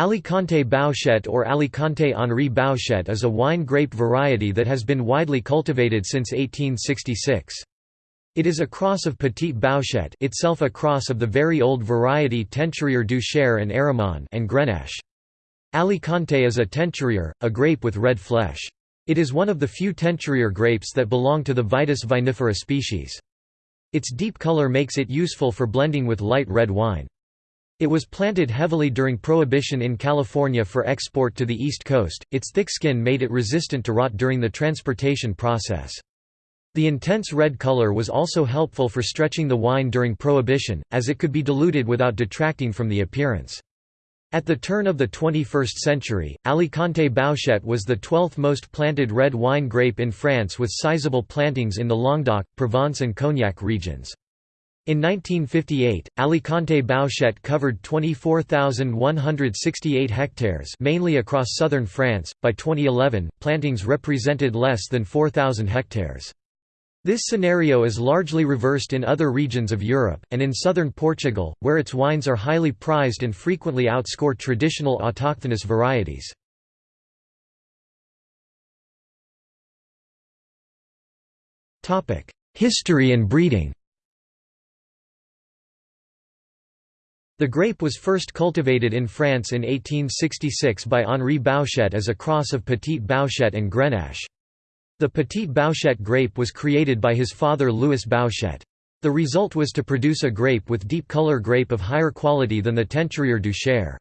Alicante Bouschet or Alicante Henri Bouschet is a wine grape variety that has been widely cultivated since 1866. It is a cross of Petit Bouschet itself a cross of the very old variety Teinturier du Cher and Aramon and Grenache. Alicante is a teinturier, a grape with red flesh. It is one of the few teinturier grapes that belong to the Vitis vinifera species. Its deep color makes it useful for blending with light red wine. It was planted heavily during Prohibition in California for export to the East Coast, its thick skin made it resistant to rot during the transportation process. The intense red color was also helpful for stretching the wine during Prohibition, as it could be diluted without detracting from the appearance. At the turn of the 21st century, Alicante Bouschet was the 12th most planted red wine grape in France with sizable plantings in the Languedoc, Provence and Cognac regions. In 1958, Alicante Bouschet covered 24,168 hectares mainly across southern France. By 2011, plantings represented less than 4,000 hectares. This scenario is largely reversed in other regions of Europe, and in southern Portugal, where its wines are highly prized and frequently outscore traditional autochthonous varieties. History and breeding The grape was first cultivated in France in 1866 by Henri Bouschet as a cross of Petit Bouschet and Grenache. The Petit Bouschet grape was created by his father Louis Bouschet. The result was to produce a grape with deep color grape of higher quality than the Teinturier du Cher.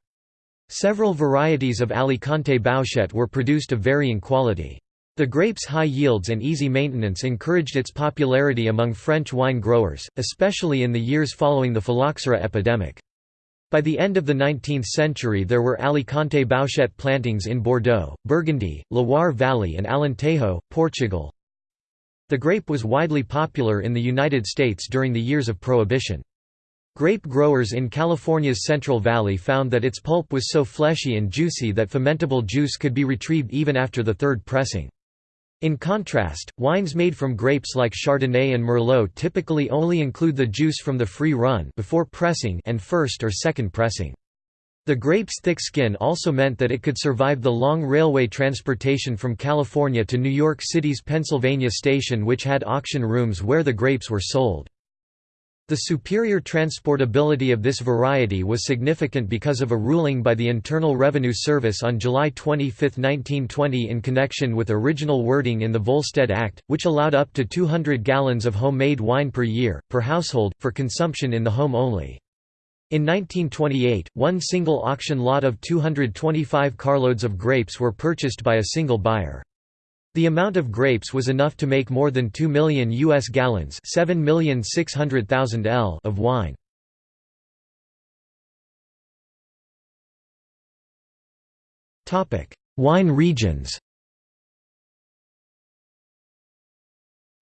Several varieties of Alicante Bouschet were produced of varying quality. The grape's high yields and easy maintenance encouraged its popularity among French wine growers, especially in the years following the phylloxera epidemic. By the end of the 19th century there were Alicante Bouschet plantings in Bordeaux, Burgundy, Loire Valley and Alentejo, Portugal. The grape was widely popular in the United States during the years of Prohibition. Grape growers in California's Central Valley found that its pulp was so fleshy and juicy that fermentable juice could be retrieved even after the third pressing. In contrast, wines made from grapes like Chardonnay and Merlot typically only include the juice from the free run before pressing and first or second pressing. The grape's thick skin also meant that it could survive the long railway transportation from California to New York City's Pennsylvania Station which had auction rooms where the grapes were sold. The superior transportability of this variety was significant because of a ruling by the Internal Revenue Service on July 25, 1920 in connection with original wording in the Volstead Act, which allowed up to 200 gallons of homemade wine per year, per household, for consumption in the home only. In 1928, one single auction lot of 225 carloads of grapes were purchased by a single buyer. The amount of grapes was enough to make more than 2 million U.S. gallons L of wine. wine regions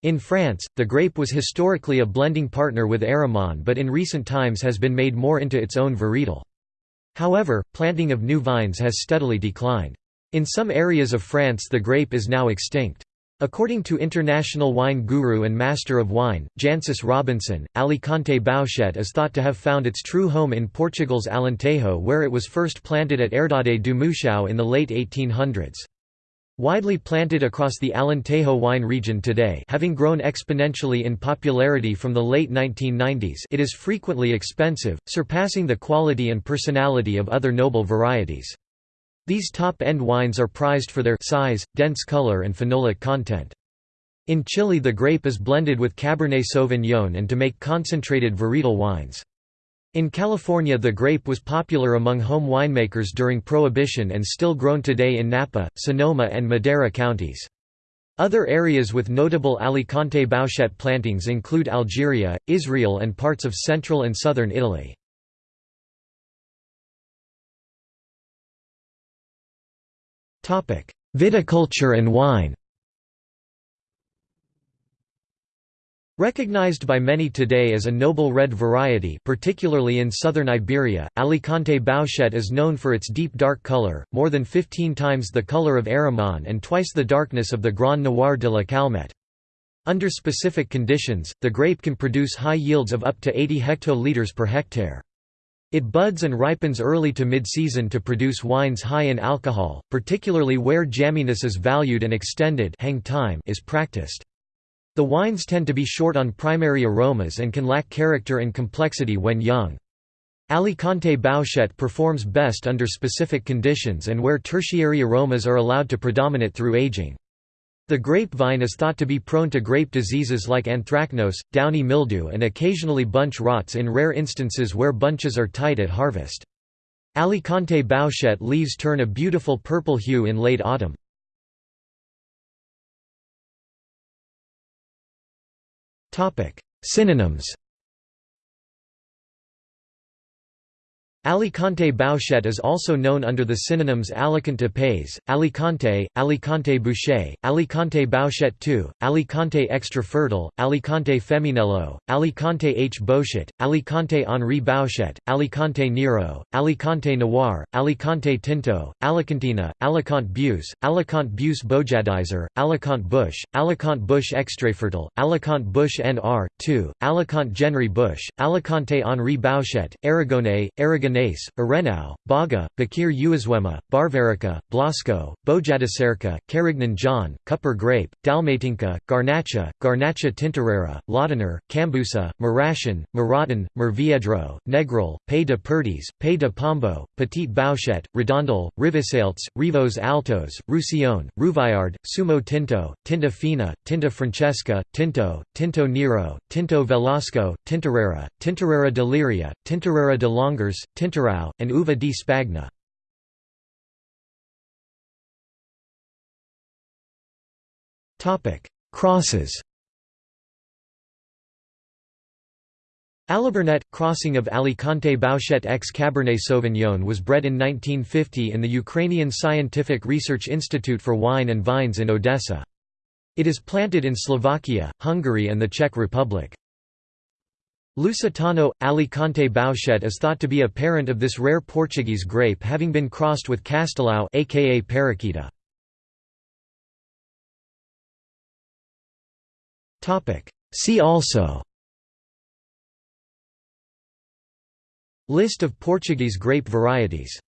In France, the grape was historically a blending partner with Aramon but in recent times has been made more into its own varietal. However, planting of new vines has steadily declined. In some areas of France the grape is now extinct. According to international wine guru and master of wine, Jancis Robinson, Alicante Bouschet is thought to have found its true home in Portugal's Alentejo where it was first planted at Herdade do Mouchão in the late 1800s. Widely planted across the Alentejo wine region today having grown exponentially in popularity from the late 1990s it is frequently expensive, surpassing the quality and personality of other noble varieties. These top-end wines are prized for their size, dense color and phenolic content. In Chile the grape is blended with Cabernet Sauvignon and to make concentrated varietal wines. In California the grape was popular among home winemakers during Prohibition and still grown today in Napa, Sonoma and Madera counties. Other areas with notable Alicante Bouschet plantings include Algeria, Israel and parts of central and southern Italy. Viticulture and wine Recognized by many today as a noble red variety particularly in southern Iberia, Alicante Bouschet is known for its deep dark color, more than 15 times the color of Aramon and twice the darkness of the Grand Noir de la Calmette. Under specific conditions, the grape can produce high yields of up to 80 hectoliters per hectare. It buds and ripens early to mid-season to produce wines high in alcohol, particularly where jamminess is valued and extended hang time is practiced. The wines tend to be short on primary aromas and can lack character and complexity when young. Alicante Bouschet performs best under specific conditions and where tertiary aromas are allowed to predominate through aging. The grapevine is thought to be prone to grape diseases like anthracnose, downy mildew and occasionally bunch rots in rare instances where bunches are tight at harvest. Alicante Bouschet leaves turn a beautiful purple hue in late autumn. Synonyms Alicante Bouschet is also known under the synonyms Alicante Pays, Alicante, Alicante Bouschet, Alicante Bouschet II, Alicante Extra Fertile, Alicante Feminello, Alicante H. Bouschet, Alicante Henri Bouschet, Alicante Nero, Alicante Noir, Alicante Tinto, Alicantina, Alicante Buse, Alicante Buse Bojadizer, Alicante Bush, Alicante Bush Extrafertile, Alicante Bush NR, 2, Alicante Genry Bush, Alicante Henri Bouschet, Aragonais, Aragonais Nace, Arenau, Baga, Bakir Uazwema, Barvarica, Blasco, Bojadicerca, Carignan John, Cupper Grape, Dalmatinka, Garnacha, Garnacha Tintorera, Laudener, Cambusa, Marashan, Maratan, Merviedro, Negril, Pay de Perdes, Pay de Pombo, Petit Bouschet, Redondel, Rivisaltes, Rivos Altos, Roussillon, Rouvaillard, Sumo Tinto, Tinta Fina, Tinta Francesca, Tinto, Tinto Nero, Tinto Velasco, Tintorera, Tintorera Deliria, Tintorera de Longers, Tintorau, and Uva di Spagna. Crosses Alibernet, crossing of Alicante Bouschet x Cabernet Sauvignon was bred in 1950 in the Ukrainian Scientific Research Institute for Wine and Vines in Odessa. It is planted in Slovakia, Hungary and the Czech Republic. Lusitano – Alicante Bouschet is thought to be a parent of this rare Portuguese grape having been crossed with Castelao aka Periquita. See also List of Portuguese grape varieties